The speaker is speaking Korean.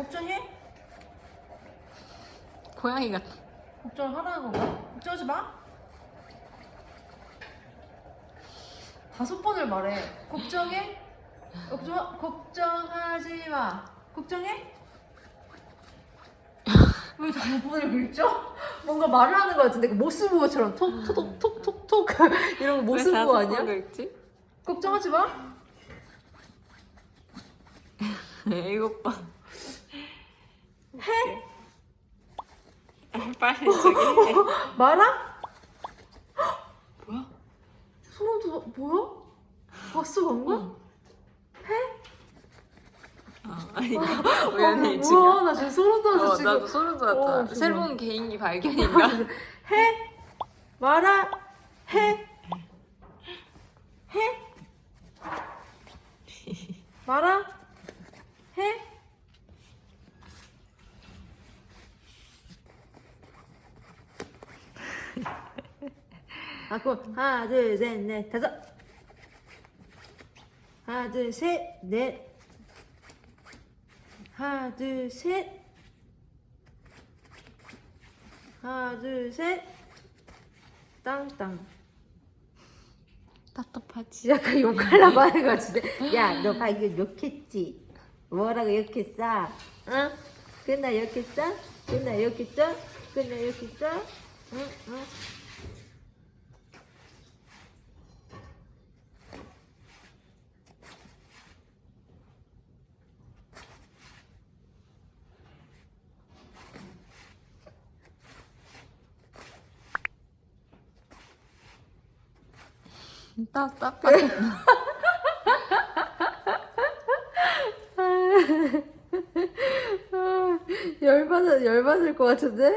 걱정해? 고양이 같아. 걱정하라는 건가? 걱정하지 마. 다섯 번을 말해. 걱정해? 걱정 걱정하지 마. 걱정해? 왜 다섯 번을 긁죠? 뭔가 말을 하는 것 같은데 모스부호처럼 톡톡톡톡톡 이런 거 모스부호 아니야? 긁지? 걱정하지 마. 일곱 번. 해? 빨리 저기 해. 말아? 뭐야? 소름 돋아. 뭐야? 봤어 방금? 어, 아니 우연히 아, 지금. 뭐야? 나 지금 소름 돋았어 어, 지금. 나도 소름 어, 돋았다. 지금. 새로운 개인기 발견인가? 해 말아 해 해. 말아 해 아, 그럼 하나, 둘, 셋, 넷, 다섯. 하나, 둘, 셋, 넷. 하나, 둘, 셋. 하나, 둘, 셋. 땅땅. 답답하지. 약간 욕하려고 하는 것 같은데. 야, 너 방금 욕했지? 뭐라고 욕했어? 응? 끝나 욕했어? 끝나 욕했어? 끝나 욕했어? 응? 응? 답답해. 열받아, 열받을 것 같은데?